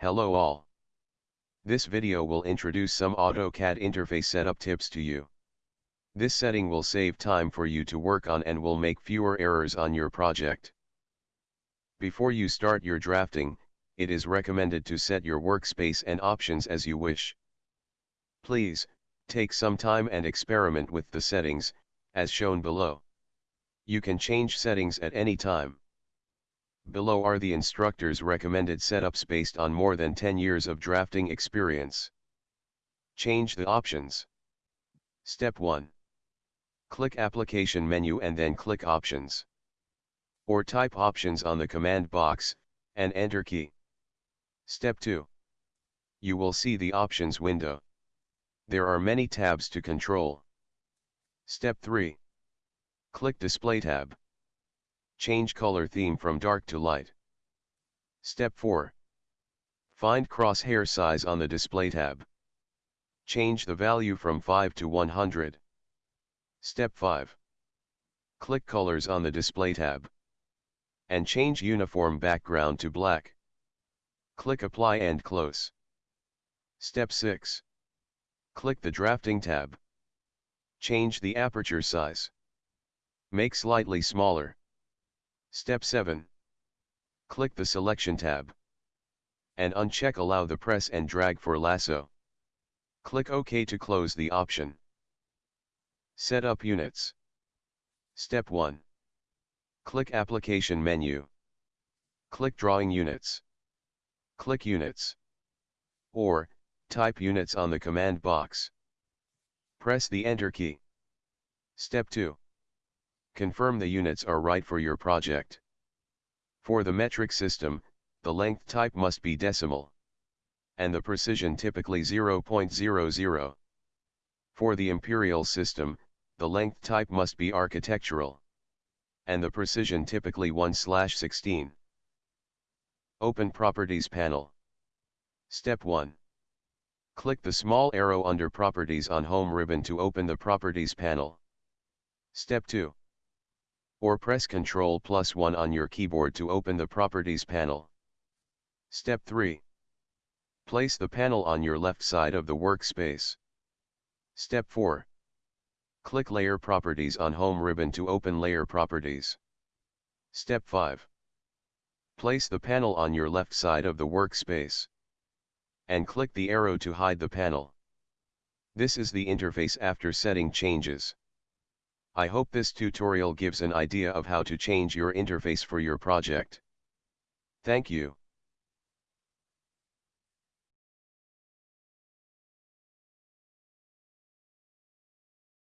Hello all. This video will introduce some AutoCAD interface setup tips to you. This setting will save time for you to work on and will make fewer errors on your project. Before you start your drafting, it is recommended to set your workspace and options as you wish. Please, take some time and experiment with the settings, as shown below. You can change settings at any time. Below are the instructor's recommended setups based on more than 10 years of drafting experience. Change the options. Step 1. Click Application menu and then click Options. Or type Options on the command box, and Enter key. Step 2. You will see the Options window. There are many tabs to control. Step 3. Click Display tab. Change color theme from dark to light. Step 4. Find crosshair size on the display tab. Change the value from 5 to 100. Step 5. Click colors on the display tab. And change uniform background to black. Click apply and close. Step 6. Click the drafting tab. Change the aperture size. Make slightly smaller. Step 7. Click the selection tab. And uncheck allow the press and drag for lasso. Click OK to close the option. Set up units. Step 1. Click application menu. Click drawing units. Click units. Or, type units on the command box. Press the enter key. Step 2. Confirm the units are right for your project. For the metric system, the length type must be decimal. And the precision typically 0.00. For the imperial system, the length type must be architectural. And the precision typically 1/16. Open Properties panel. Step 1. Click the small arrow under Properties on Home ribbon to open the Properties panel. Step 2. Or press Ctrl plus 1 on your keyboard to open the Properties panel. Step 3. Place the panel on your left side of the workspace. Step 4. Click Layer Properties on Home ribbon to open Layer Properties. Step 5. Place the panel on your left side of the workspace and click the arrow to hide the panel. This is the interface after setting changes. I hope this tutorial gives an idea of how to change your interface for your project. Thank you.